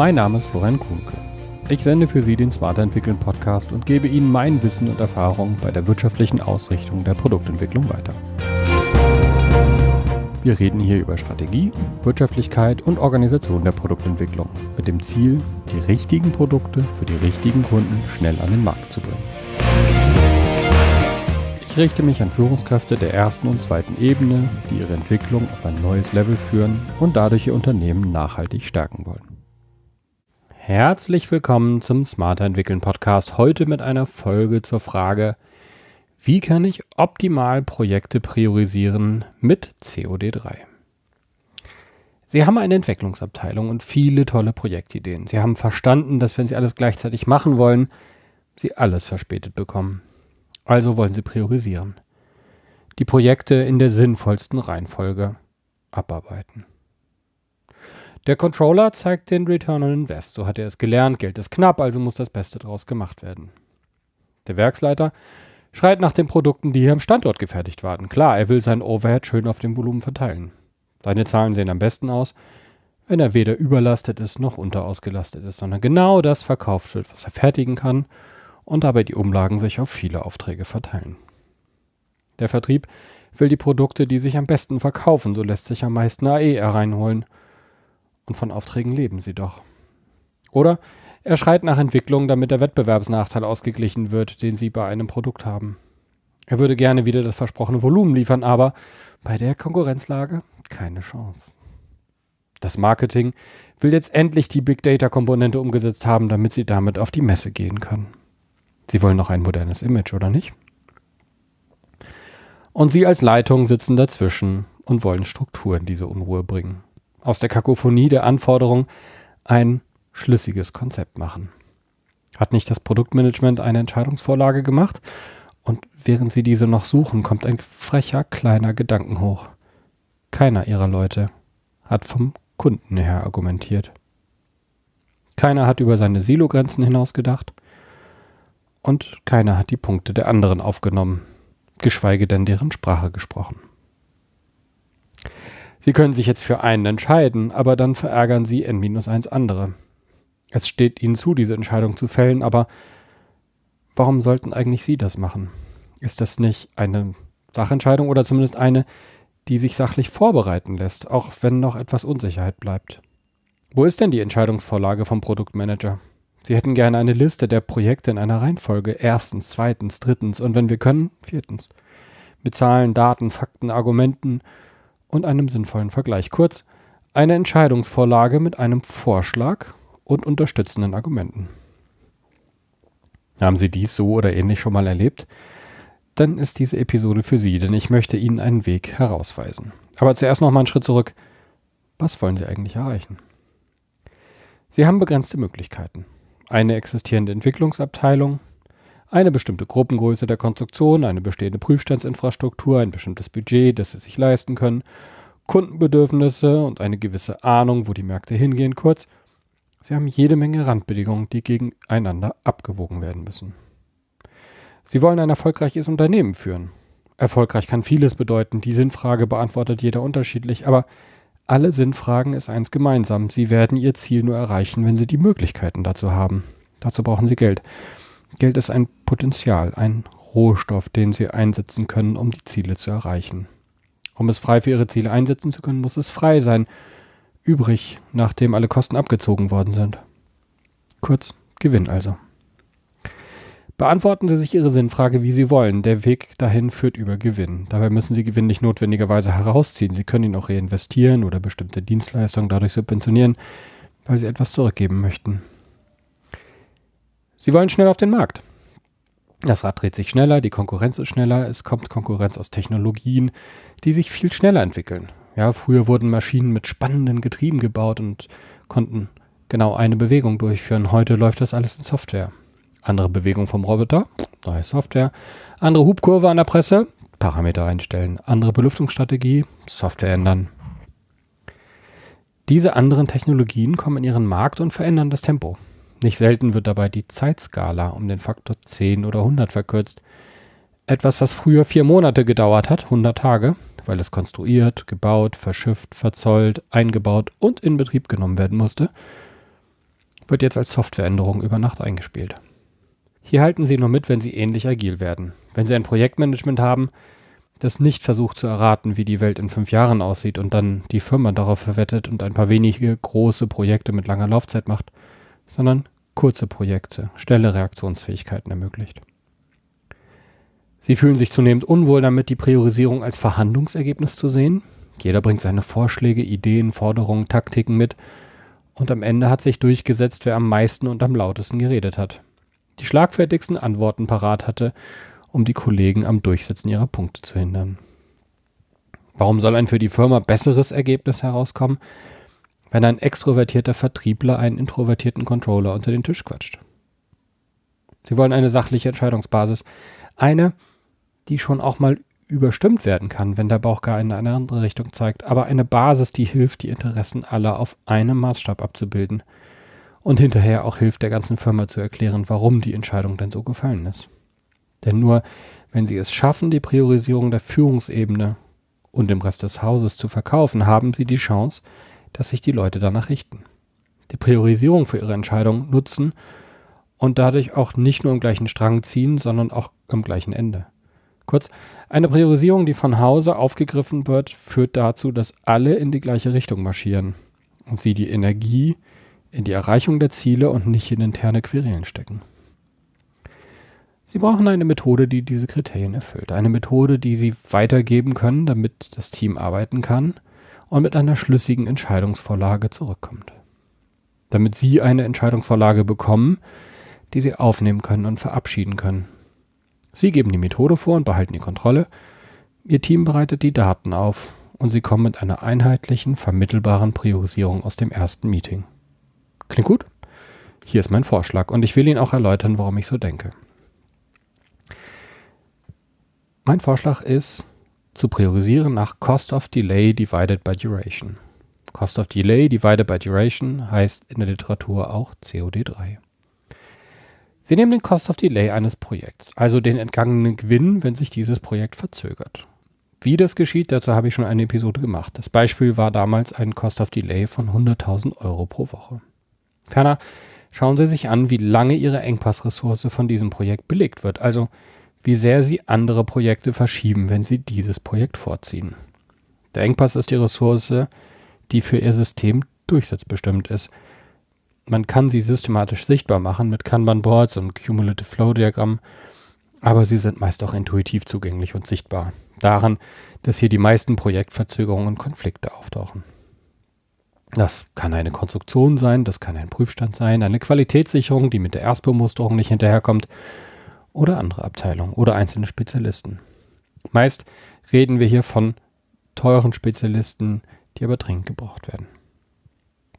Mein Name ist Florian Kuhnke. Ich sende für Sie den Smarter Entwickeln Podcast und gebe Ihnen mein Wissen und Erfahrung bei der wirtschaftlichen Ausrichtung der Produktentwicklung weiter. Wir reden hier über Strategie, Wirtschaftlichkeit und Organisation der Produktentwicklung mit dem Ziel, die richtigen Produkte für die richtigen Kunden schnell an den Markt zu bringen. Ich richte mich an Führungskräfte der ersten und zweiten Ebene, die ihre Entwicklung auf ein neues Level führen und dadurch ihr Unternehmen nachhaltig stärken wollen. Herzlich willkommen zum Smarter Entwickeln Podcast. Heute mit einer Folge zur Frage, wie kann ich optimal Projekte priorisieren mit COD3? Sie haben eine Entwicklungsabteilung und viele tolle Projektideen. Sie haben verstanden, dass wenn Sie alles gleichzeitig machen wollen, Sie alles verspätet bekommen. Also wollen Sie priorisieren. Die Projekte in der sinnvollsten Reihenfolge abarbeiten. Der Controller zeigt den Return on Invest. So hat er es gelernt. Geld ist knapp, also muss das Beste daraus gemacht werden. Der Werksleiter schreit nach den Produkten, die hier am Standort gefertigt waren. Klar, er will sein Overhead schön auf dem Volumen verteilen. Seine Zahlen sehen am besten aus, wenn er weder überlastet ist noch unterausgelastet ist, sondern genau das verkauft wird, was er fertigen kann und dabei die Umlagen sich auf viele Aufträge verteilen. Der Vertrieb will die Produkte, die sich am besten verkaufen, so lässt sich am meisten AE hereinholen. Und von Aufträgen leben sie doch. Oder er schreit nach Entwicklung, damit der Wettbewerbsnachteil ausgeglichen wird, den sie bei einem Produkt haben. Er würde gerne wieder das versprochene Volumen liefern, aber bei der Konkurrenzlage keine Chance. Das Marketing will jetzt endlich die Big Data Komponente umgesetzt haben, damit sie damit auf die Messe gehen kann. Sie wollen noch ein modernes Image, oder nicht? Und Sie als Leitung sitzen dazwischen und wollen Struktur in diese Unruhe bringen. Aus der Kakophonie der Anforderungen ein schlüssiges Konzept machen. Hat nicht das Produktmanagement eine Entscheidungsvorlage gemacht? Und während sie diese noch suchen, kommt ein frecher kleiner Gedanken hoch. Keiner ihrer Leute hat vom Kunden her argumentiert. Keiner hat über seine Silogrenzen hinaus gedacht und keiner hat die Punkte der anderen aufgenommen, geschweige denn deren Sprache gesprochen. Sie können sich jetzt für einen entscheiden, aber dann verärgern Sie N-1 andere. Es steht ihnen zu, diese Entscheidung zu fällen, aber warum sollten eigentlich sie das machen? Ist das nicht eine Sachentscheidung oder zumindest eine, die sich sachlich vorbereiten lässt, auch wenn noch etwas Unsicherheit bleibt? Wo ist denn die Entscheidungsvorlage vom Produktmanager? Sie hätten gerne eine Liste der Projekte in einer Reihenfolge. Erstens, zweitens, drittens und wenn wir können, viertens. Mit Zahlen, Daten, Fakten, Argumenten und einem sinnvollen Vergleich. Kurz, eine Entscheidungsvorlage mit einem Vorschlag und unterstützenden Argumenten. Haben Sie dies so oder ähnlich schon mal erlebt? Dann ist diese Episode für Sie, denn ich möchte Ihnen einen Weg herausweisen. Aber zuerst noch mal einen Schritt zurück. Was wollen Sie eigentlich erreichen? Sie haben begrenzte Möglichkeiten. Eine existierende Entwicklungsabteilung, eine bestimmte Gruppengröße der Konstruktion, eine bestehende Prüfstandsinfrastruktur, ein bestimmtes Budget, das Sie sich leisten können, Kundenbedürfnisse und eine gewisse Ahnung, wo die Märkte hingehen. Kurz, Sie haben jede Menge Randbedingungen, die gegeneinander abgewogen werden müssen. Sie wollen ein erfolgreiches Unternehmen führen. Erfolgreich kann vieles bedeuten, die Sinnfrage beantwortet jeder unterschiedlich, aber alle Sinnfragen ist eins gemeinsam. Sie werden ihr Ziel nur erreichen, wenn sie die Möglichkeiten dazu haben. Dazu brauchen sie Geld. Geld ist ein Potenzial, ein Rohstoff, den sie einsetzen können, um die Ziele zu erreichen. Um es frei für ihre Ziele einsetzen zu können, muss es frei sein übrig, nachdem alle Kosten abgezogen worden sind. Kurz, Gewinn also. Beantworten Sie sich Ihre Sinnfrage, wie Sie wollen. Der Weg dahin führt über Gewinn. Dabei müssen Sie Gewinn nicht notwendigerweise herausziehen. Sie können ihn auch reinvestieren oder bestimmte Dienstleistungen dadurch subventionieren, weil Sie etwas zurückgeben möchten. Sie wollen schnell auf den Markt. Das Rad dreht sich schneller, die Konkurrenz ist schneller, es kommt Konkurrenz aus Technologien, die sich viel schneller entwickeln. Ja, früher wurden Maschinen mit spannenden Getrieben gebaut und konnten genau eine Bewegung durchführen. Heute läuft das alles in Software. Andere Bewegung vom Roboter, neue Software. Andere Hubkurve an der Presse, Parameter einstellen. Andere Belüftungsstrategie, Software ändern. Diese anderen Technologien kommen in ihren Markt und verändern das Tempo. Nicht selten wird dabei die Zeitskala um den Faktor 10 oder 100 verkürzt. Etwas, was früher vier Monate gedauert hat, 100 Tage, weil es konstruiert, gebaut, verschifft, verzollt, eingebaut und in Betrieb genommen werden musste, wird jetzt als Softwareänderung über Nacht eingespielt. Hier halten Sie nur mit, wenn Sie ähnlich agil werden. Wenn Sie ein Projektmanagement haben, das nicht versucht zu erraten, wie die Welt in fünf Jahren aussieht und dann die Firma darauf verwettet und ein paar wenige große Projekte mit langer Laufzeit macht, sondern kurze Projekte, schnelle Reaktionsfähigkeiten ermöglicht. Sie fühlen sich zunehmend unwohl damit, die Priorisierung als Verhandlungsergebnis zu sehen. Jeder bringt seine Vorschläge, Ideen, Forderungen, Taktiken mit und am Ende hat sich durchgesetzt, wer am meisten und am lautesten geredet hat. Die schlagfertigsten Antworten parat hatte, um die Kollegen am Durchsetzen ihrer Punkte zu hindern. Warum soll ein für die Firma besseres Ergebnis herauskommen, wenn ein extrovertierter Vertriebler einen introvertierten Controller unter den Tisch quatscht? Sie wollen eine sachliche Entscheidungsbasis, eine, die schon auch mal überstimmt werden kann, wenn der Bauch gar in eine andere Richtung zeigt, aber eine Basis, die hilft, die Interessen aller auf einem Maßstab abzubilden und hinterher auch hilft, der ganzen Firma zu erklären, warum die Entscheidung denn so gefallen ist. Denn nur wenn sie es schaffen, die Priorisierung der Führungsebene und dem Rest des Hauses zu verkaufen, haben sie die Chance, dass sich die Leute danach richten. Die Priorisierung für ihre Entscheidung nutzen und dadurch auch nicht nur im gleichen Strang ziehen, sondern auch am gleichen Ende. Kurz, eine Priorisierung, die von Hause aufgegriffen wird, führt dazu, dass alle in die gleiche Richtung marschieren und sie die Energie in die Erreichung der Ziele und nicht in interne Querelen stecken. Sie brauchen eine Methode, die diese Kriterien erfüllt. Eine Methode, die Sie weitergeben können, damit das Team arbeiten kann und mit einer schlüssigen Entscheidungsvorlage zurückkommt. Damit Sie eine Entscheidungsvorlage bekommen, die Sie aufnehmen können und verabschieden können, Sie geben die Methode vor und behalten die Kontrolle. Ihr Team bereitet die Daten auf und Sie kommen mit einer einheitlichen, vermittelbaren Priorisierung aus dem ersten Meeting. Klingt gut? Hier ist mein Vorschlag und ich will Ihnen auch erläutern, warum ich so denke. Mein Vorschlag ist, zu priorisieren nach Cost of Delay divided by Duration. Cost of Delay divided by Duration heißt in der Literatur auch COD3. Sie nehmen den Cost of Delay eines Projekts, also den entgangenen Gewinn, wenn sich dieses Projekt verzögert. Wie das geschieht, dazu habe ich schon eine Episode gemacht. Das Beispiel war damals ein Cost of Delay von 100.000 Euro pro Woche. Ferner schauen Sie sich an, wie lange Ihre Engpassressource von diesem Projekt belegt wird, also wie sehr Sie andere Projekte verschieben, wenn Sie dieses Projekt vorziehen. Der Engpass ist die Ressource, die für Ihr System durchsetzbestimmt ist. Man kann sie systematisch sichtbar machen mit Kanban-Boards und Cumulative Flow-Diagrammen, aber sie sind meist auch intuitiv zugänglich und sichtbar. Daran, dass hier die meisten Projektverzögerungen und Konflikte auftauchen. Das kann eine Konstruktion sein, das kann ein Prüfstand sein, eine Qualitätssicherung, die mit der Erstbemusterung nicht hinterherkommt, oder andere Abteilungen oder einzelne Spezialisten. Meist reden wir hier von teuren Spezialisten, die aber dringend gebraucht werden.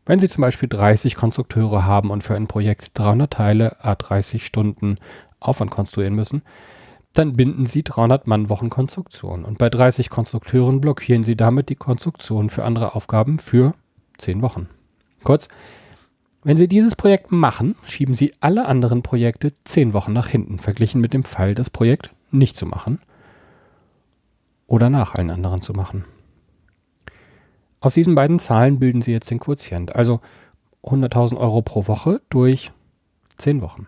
Wenn Sie zum Beispiel 30 Konstrukteure haben und für ein Projekt 300 Teile a 30 Stunden Aufwand konstruieren müssen, dann binden Sie 300 Mannwochen Konstruktion und bei 30 Konstrukteuren blockieren Sie damit die Konstruktion für andere Aufgaben für 10 Wochen. Kurz, wenn Sie dieses Projekt machen, schieben Sie alle anderen Projekte 10 Wochen nach hinten, verglichen mit dem Fall, das Projekt nicht zu machen oder nach allen anderen zu machen. Aus diesen beiden Zahlen bilden Sie jetzt den Quotient, also 100.000 Euro pro Woche durch 10 Wochen.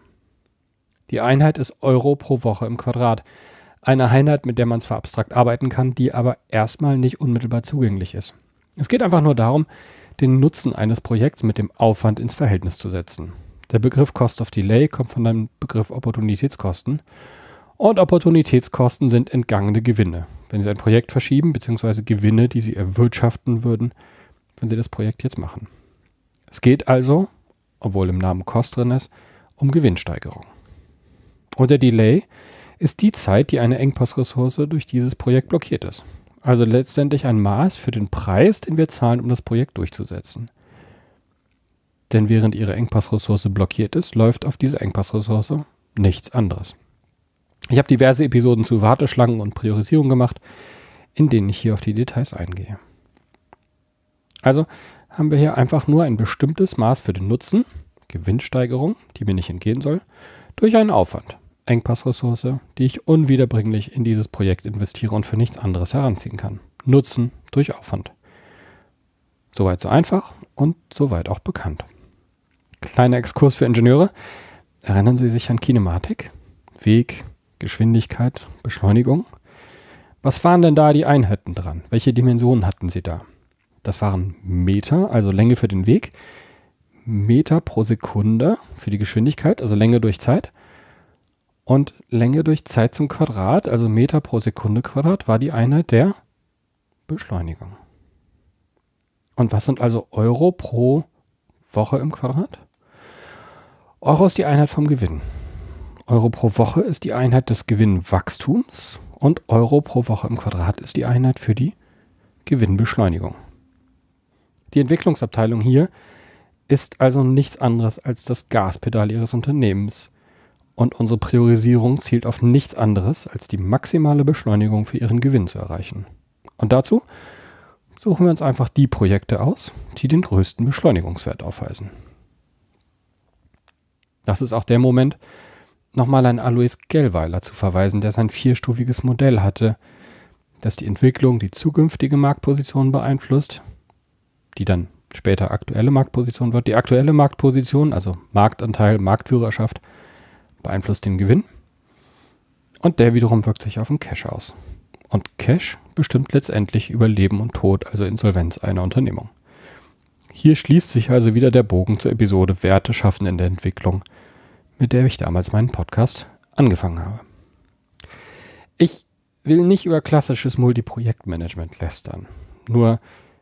Die Einheit ist Euro pro Woche im Quadrat. Eine Einheit, mit der man zwar abstrakt arbeiten kann, die aber erstmal nicht unmittelbar zugänglich ist. Es geht einfach nur darum, den Nutzen eines Projekts mit dem Aufwand ins Verhältnis zu setzen. Der Begriff Cost of Delay kommt von dem Begriff Opportunitätskosten und Opportunitätskosten sind entgangene Gewinne. Wenn Sie ein Projekt verschieben, beziehungsweise Gewinne, die Sie erwirtschaften würden, wenn Sie das Projekt jetzt machen. Es geht also, obwohl im Namen Cost drin ist, um Gewinnsteigerung. Und der Delay ist die Zeit, die eine Engpassressource durch dieses Projekt blockiert ist. Also letztendlich ein Maß für den Preis, den wir zahlen, um das Projekt durchzusetzen. Denn während Ihre Engpassressource blockiert ist, läuft auf diese Engpassressource nichts anderes. Ich habe diverse Episoden zu Warteschlangen und Priorisierung gemacht, in denen ich hier auf die Details eingehe. Also haben wir hier einfach nur ein bestimmtes Maß für den Nutzen, Gewinnsteigerung, die mir nicht entgehen soll, durch einen Aufwand, Engpassressource, die ich unwiederbringlich in dieses Projekt investiere und für nichts anderes heranziehen kann. Nutzen durch Aufwand. Soweit so einfach und soweit auch bekannt. kleiner Exkurs für Ingenieure. Erinnern Sie sich an Kinematik? Weg, Geschwindigkeit, Beschleunigung? Was waren denn da die Einheiten dran? Welche Dimensionen hatten Sie da? Das waren Meter, also Länge für den Weg, Meter pro Sekunde für die Geschwindigkeit, also Länge durch Zeit. Und Länge durch Zeit zum Quadrat, also Meter pro Sekunde Quadrat, war die Einheit der Beschleunigung. Und was sind also Euro pro Woche im Quadrat? Euro ist die Einheit vom Gewinn. Euro pro Woche ist die Einheit des Gewinnwachstums und Euro pro Woche im Quadrat ist die Einheit für die Gewinnbeschleunigung. Die Entwicklungsabteilung hier ist also nichts anderes als das Gaspedal ihres Unternehmens. Und unsere Priorisierung zielt auf nichts anderes, als die maximale Beschleunigung für ihren Gewinn zu erreichen. Und dazu suchen wir uns einfach die Projekte aus, die den größten Beschleunigungswert aufweisen. Das ist auch der Moment, nochmal an Alois Gellweiler zu verweisen, der sein vierstufiges Modell hatte, das die Entwicklung, die zukünftige Marktposition beeinflusst, die dann später aktuelle Marktposition wird. Die aktuelle Marktposition, also Marktanteil, Marktführerschaft, beeinflusst den Gewinn. Und der wiederum wirkt sich auf den Cash aus. Und Cash bestimmt letztendlich über Leben und Tod, also Insolvenz einer Unternehmung. Hier schließt sich also wieder der Bogen zur Episode Werte schaffen in der Entwicklung, mit der ich damals meinen Podcast angefangen habe. Ich will nicht über klassisches Multiprojektmanagement lästern. Nur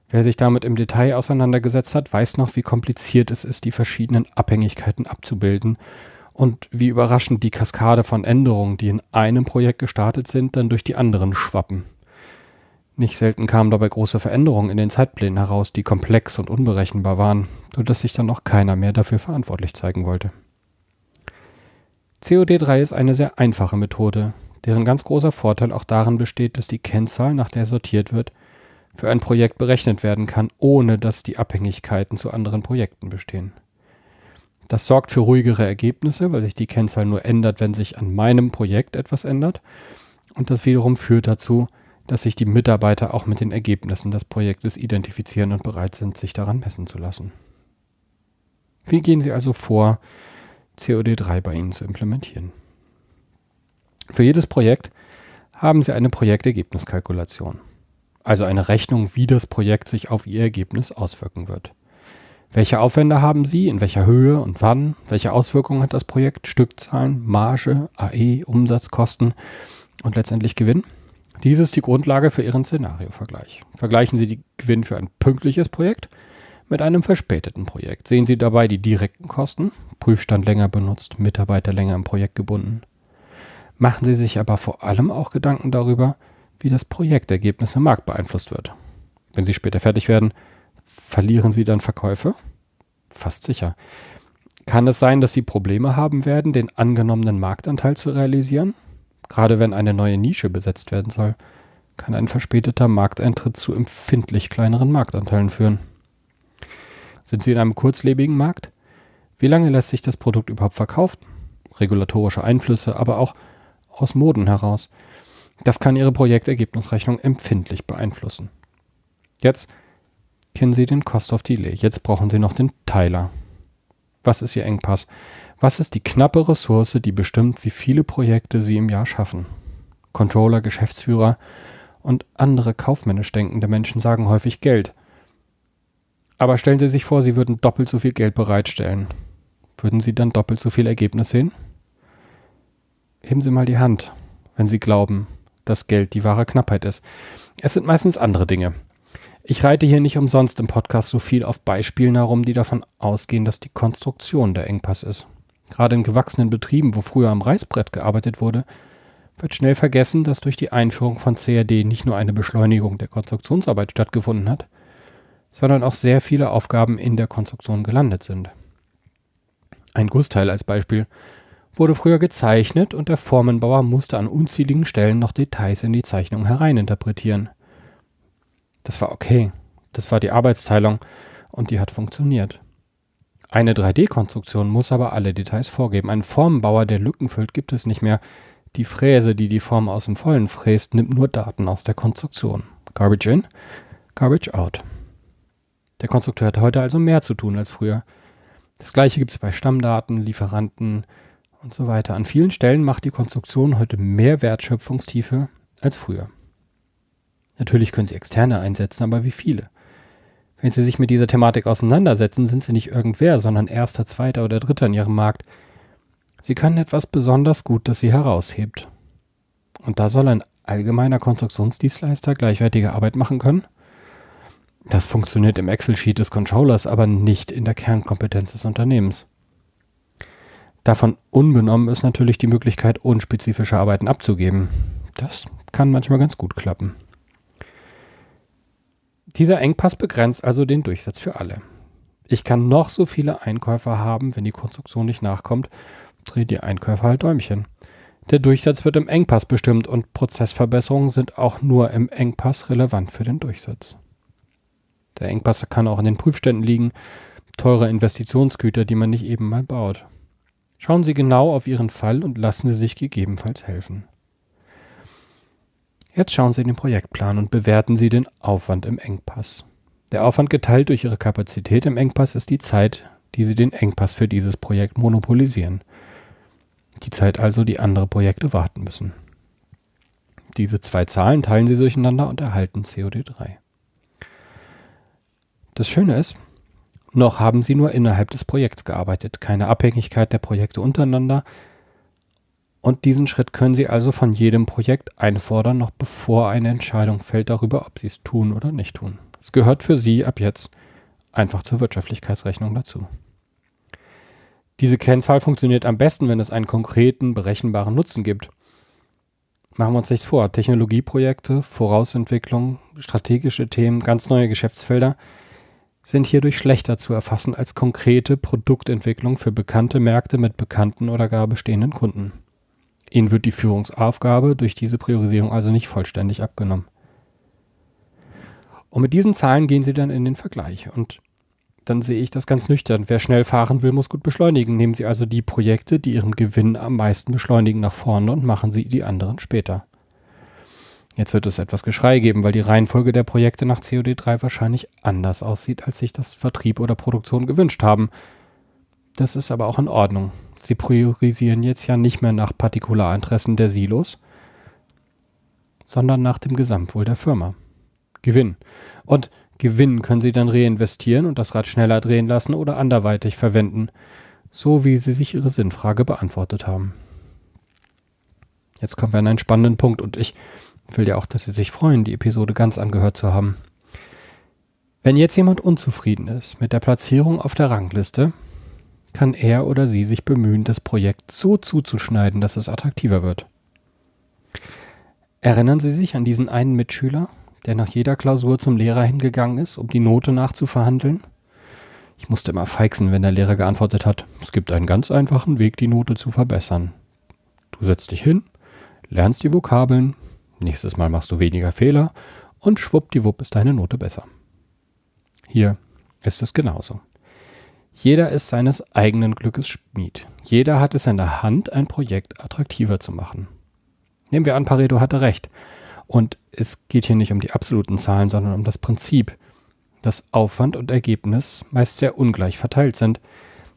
wer sich damit im Detail auseinandergesetzt hat, weiß noch, wie kompliziert es ist, die verschiedenen Abhängigkeiten abzubilden und wie überraschend die Kaskade von Änderungen, die in einem Projekt gestartet sind, dann durch die anderen schwappen. Nicht selten kamen dabei große Veränderungen in den Zeitplänen heraus, die komplex und unberechenbar waren, sodass sich dann auch keiner mehr dafür verantwortlich zeigen wollte. COD3 ist eine sehr einfache Methode, deren ganz großer Vorteil auch darin besteht, dass die Kennzahl, nach der sortiert wird, für ein Projekt berechnet werden kann, ohne dass die Abhängigkeiten zu anderen Projekten bestehen. Das sorgt für ruhigere Ergebnisse, weil sich die Kennzahl nur ändert, wenn sich an meinem Projekt etwas ändert. Und das wiederum führt dazu, dass sich die Mitarbeiter auch mit den Ergebnissen des Projektes identifizieren und bereit sind, sich daran messen zu lassen. Wie gehen Sie also vor, COD3 bei Ihnen zu implementieren? Für jedes Projekt haben Sie eine Projektergebniskalkulation, also eine Rechnung, wie das Projekt sich auf Ihr Ergebnis auswirken wird. Welche Aufwände haben Sie, in welcher Höhe und wann? Welche Auswirkungen hat das Projekt? Stückzahlen, Marge, AE, Umsatzkosten und letztendlich Gewinn? Dies ist die Grundlage für Ihren Szenariovergleich. Vergleichen Sie die Gewinn für ein pünktliches Projekt mit einem verspäteten Projekt. Sehen Sie dabei die direkten Kosten, Prüfstand länger benutzt, Mitarbeiter länger im Projekt gebunden. Machen Sie sich aber vor allem auch Gedanken darüber, wie das Projektergebnis im Markt beeinflusst wird. Wenn Sie später fertig werden, Verlieren sie dann Verkäufe? Fast sicher. Kann es sein, dass sie Probleme haben werden, den angenommenen Marktanteil zu realisieren? Gerade wenn eine neue Nische besetzt werden soll, kann ein verspäteter Markteintritt zu empfindlich kleineren Marktanteilen führen. Sind Sie in einem kurzlebigen Markt? Wie lange lässt sich das Produkt überhaupt verkaufen? Regulatorische Einflüsse, aber auch aus Moden heraus. Das kann Ihre Projektergebnisrechnung empfindlich beeinflussen. Jetzt kennen Sie den Cost of Delay. Jetzt brauchen Sie noch den Teiler. Was ist Ihr Engpass? Was ist die knappe Ressource, die bestimmt, wie viele Projekte Sie im Jahr schaffen? Controller, Geschäftsführer und andere kaufmännisch denkende Menschen sagen häufig Geld. Aber stellen Sie sich vor, Sie würden doppelt so viel Geld bereitstellen. Würden Sie dann doppelt so viel Ergebnis sehen? Heben Sie mal die Hand, wenn Sie glauben, dass Geld die wahre Knappheit ist. Es sind meistens andere Dinge. Ich reite hier nicht umsonst im Podcast so viel auf Beispielen herum, die davon ausgehen, dass die Konstruktion der Engpass ist. Gerade in gewachsenen Betrieben, wo früher am Reißbrett gearbeitet wurde, wird schnell vergessen, dass durch die Einführung von CAD nicht nur eine Beschleunigung der Konstruktionsarbeit stattgefunden hat, sondern auch sehr viele Aufgaben in der Konstruktion gelandet sind. Ein Gussteil als Beispiel wurde früher gezeichnet und der Formenbauer musste an unzähligen Stellen noch Details in die Zeichnung hereininterpretieren. Das war okay. Das war die Arbeitsteilung und die hat funktioniert. Eine 3D-Konstruktion muss aber alle Details vorgeben. Ein Formenbauer, der Lücken füllt, gibt es nicht mehr. Die Fräse, die die Form aus dem Vollen fräst, nimmt nur Daten aus der Konstruktion. Garbage in, garbage out. Der Konstrukteur hat heute also mehr zu tun als früher. Das gleiche gibt es bei Stammdaten, Lieferanten und so weiter. An vielen Stellen macht die Konstruktion heute mehr Wertschöpfungstiefe als früher. Natürlich können Sie externe einsetzen, aber wie viele? Wenn Sie sich mit dieser Thematik auseinandersetzen, sind Sie nicht irgendwer, sondern erster, zweiter oder dritter in Ihrem Markt. Sie können etwas besonders gut, das Sie heraushebt. Und da soll ein allgemeiner Konstruktionsdienstleister gleichwertige Arbeit machen können? Das funktioniert im Excel-Sheet des Controllers, aber nicht in der Kernkompetenz des Unternehmens. Davon unbenommen ist natürlich die Möglichkeit, unspezifische Arbeiten abzugeben. Das kann manchmal ganz gut klappen. Dieser Engpass begrenzt also den Durchsatz für alle. Ich kann noch so viele Einkäufer haben, wenn die Konstruktion nicht nachkommt, dreht die Einkäufer halt Däumchen. Der Durchsatz wird im Engpass bestimmt und Prozessverbesserungen sind auch nur im Engpass relevant für den Durchsatz. Der Engpass kann auch in den Prüfständen liegen, teure Investitionsgüter, die man nicht eben mal baut. Schauen Sie genau auf Ihren Fall und lassen Sie sich gegebenenfalls helfen. Jetzt schauen Sie in den Projektplan und bewerten Sie den Aufwand im Engpass. Der Aufwand geteilt durch Ihre Kapazität im Engpass ist die Zeit, die Sie den Engpass für dieses Projekt monopolisieren. Die Zeit also, die andere Projekte warten müssen. Diese zwei Zahlen teilen Sie durcheinander und erhalten COD3. Das Schöne ist, noch haben Sie nur innerhalb des Projekts gearbeitet, keine Abhängigkeit der Projekte untereinander, und diesen Schritt können Sie also von jedem Projekt einfordern, noch bevor eine Entscheidung fällt darüber, ob Sie es tun oder nicht tun. Es gehört für Sie ab jetzt einfach zur Wirtschaftlichkeitsrechnung dazu. Diese Kennzahl funktioniert am besten, wenn es einen konkreten, berechenbaren Nutzen gibt. Machen wir uns nichts vor. Technologieprojekte, Vorausentwicklung, strategische Themen, ganz neue Geschäftsfelder sind hierdurch schlechter zu erfassen als konkrete Produktentwicklung für bekannte Märkte mit bekannten oder gar bestehenden Kunden. Ihnen wird die Führungsaufgabe durch diese Priorisierung also nicht vollständig abgenommen. Und mit diesen Zahlen gehen Sie dann in den Vergleich. Und dann sehe ich das ganz nüchtern. Wer schnell fahren will, muss gut beschleunigen. Nehmen Sie also die Projekte, die Ihren Gewinn am meisten beschleunigen, nach vorne und machen Sie die anderen später. Jetzt wird es etwas Geschrei geben, weil die Reihenfolge der Projekte nach COD3 wahrscheinlich anders aussieht, als sich das Vertrieb oder Produktion gewünscht haben. Das ist aber auch in Ordnung. Sie priorisieren jetzt ja nicht mehr nach Partikularinteressen der Silos, sondern nach dem Gesamtwohl der Firma. Gewinn. Und Gewinn können Sie dann reinvestieren und das Rad schneller drehen lassen oder anderweitig verwenden, so wie Sie sich Ihre Sinnfrage beantwortet haben. Jetzt kommen wir an einen spannenden Punkt und ich will ja auch, dass Sie sich freuen, die Episode ganz angehört zu haben. Wenn jetzt jemand unzufrieden ist mit der Platzierung auf der Rangliste, kann er oder sie sich bemühen, das Projekt so zuzuschneiden, dass es attraktiver wird. Erinnern Sie sich an diesen einen Mitschüler, der nach jeder Klausur zum Lehrer hingegangen ist, um die Note nachzuverhandeln? Ich musste immer feixen, wenn der Lehrer geantwortet hat, es gibt einen ganz einfachen Weg, die Note zu verbessern. Du setzt dich hin, lernst die Vokabeln, nächstes Mal machst du weniger Fehler und schwuppdiwupp ist deine Note besser. Hier ist es genauso. Jeder ist seines eigenen Glückes Schmied. Jeder hat es in der Hand, ein Projekt attraktiver zu machen. Nehmen wir an, Pareto hatte recht. Und es geht hier nicht um die absoluten Zahlen, sondern um das Prinzip, dass Aufwand und Ergebnis meist sehr ungleich verteilt sind.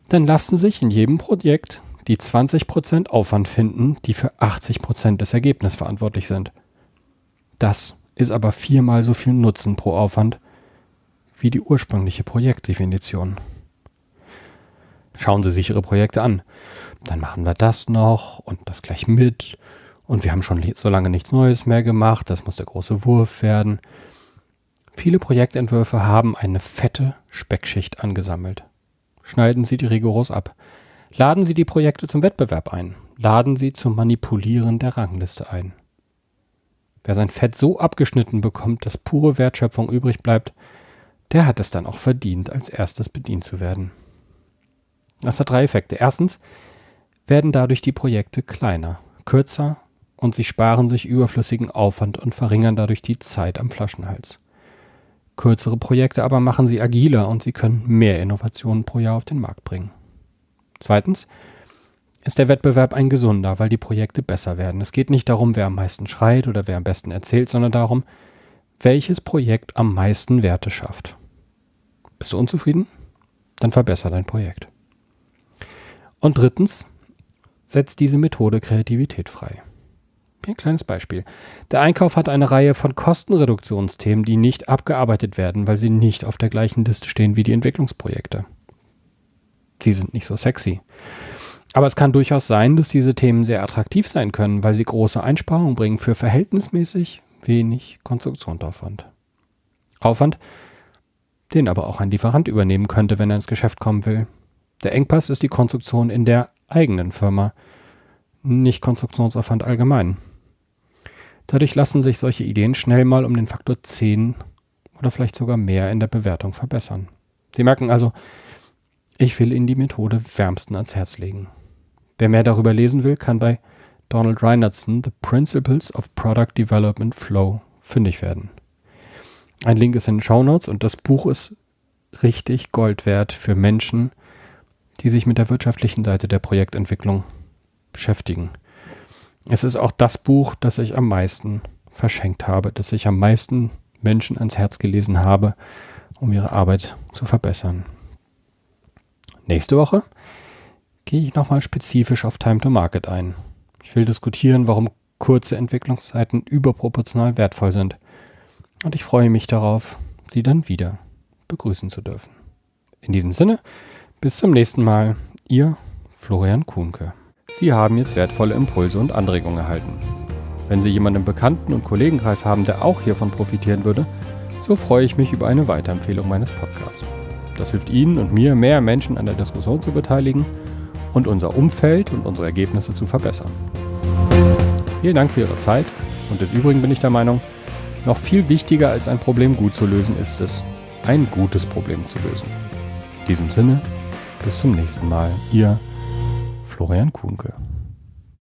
Dann lassen sich in jedem Projekt die 20% Aufwand finden, die für 80% des Ergebnisses verantwortlich sind. Das ist aber viermal so viel Nutzen pro Aufwand wie die ursprüngliche Projektdefinition. Schauen Sie sich Ihre Projekte an. Dann machen wir das noch und das gleich mit. Und wir haben schon so lange nichts Neues mehr gemacht. Das muss der große Wurf werden. Viele Projektentwürfe haben eine fette Speckschicht angesammelt. Schneiden Sie die rigoros ab. Laden Sie die Projekte zum Wettbewerb ein. Laden Sie zum Manipulieren der Rangliste ein. Wer sein Fett so abgeschnitten bekommt, dass pure Wertschöpfung übrig bleibt, der hat es dann auch verdient, als erstes bedient zu werden. Das hat drei Effekte. Erstens werden dadurch die Projekte kleiner, kürzer und sie sparen sich überflüssigen Aufwand und verringern dadurch die Zeit am Flaschenhals. Kürzere Projekte aber machen sie agiler und sie können mehr Innovationen pro Jahr auf den Markt bringen. Zweitens ist der Wettbewerb ein gesunder, weil die Projekte besser werden. Es geht nicht darum, wer am meisten schreit oder wer am besten erzählt, sondern darum, welches Projekt am meisten Werte schafft. Bist du unzufrieden? Dann verbessere dein Projekt. Und drittens, setzt diese Methode Kreativität frei. Ein kleines Beispiel. Der Einkauf hat eine Reihe von Kostenreduktionsthemen, die nicht abgearbeitet werden, weil sie nicht auf der gleichen Liste stehen wie die Entwicklungsprojekte. Sie sind nicht so sexy. Aber es kann durchaus sein, dass diese Themen sehr attraktiv sein können, weil sie große Einsparungen bringen für verhältnismäßig wenig Konstruktionsaufwand. Aufwand, den aber auch ein Lieferant übernehmen könnte, wenn er ins Geschäft kommen will. Der Engpass ist die Konstruktion in der eigenen Firma, nicht Konstruktionsaufwand allgemein. Dadurch lassen sich solche Ideen schnell mal um den Faktor 10 oder vielleicht sogar mehr in der Bewertung verbessern. Sie merken also, ich will Ihnen die Methode wärmsten ans Herz legen. Wer mehr darüber lesen will, kann bei Donald Reinertson The Principles of Product Development Flow fündig werden. Ein Link ist in den Show Notes und das Buch ist richtig Gold wert für Menschen, die sich mit der wirtschaftlichen Seite der Projektentwicklung beschäftigen. Es ist auch das Buch, das ich am meisten verschenkt habe, das ich am meisten Menschen ans Herz gelesen habe, um ihre Arbeit zu verbessern. Nächste Woche gehe ich nochmal spezifisch auf Time to Market ein. Ich will diskutieren, warum kurze Entwicklungszeiten überproportional wertvoll sind. Und ich freue mich darauf, Sie dann wieder begrüßen zu dürfen. In diesem Sinne, bis zum nächsten Mal, Ihr Florian Kuhnke. Sie haben jetzt wertvolle Impulse und Anregungen erhalten. Wenn Sie jemanden im Bekannten- und Kollegenkreis haben, der auch hiervon profitieren würde, so freue ich mich über eine Weiterempfehlung meines Podcasts. Das hilft Ihnen und mir, mehr Menschen an der Diskussion zu beteiligen und unser Umfeld und unsere Ergebnisse zu verbessern. Vielen Dank für Ihre Zeit und des Übrigen bin ich der Meinung, noch viel wichtiger als ein Problem gut zu lösen ist es, ein gutes Problem zu lösen. In diesem Sinne, bis zum nächsten Mal. Ihr Florian Kuhnke.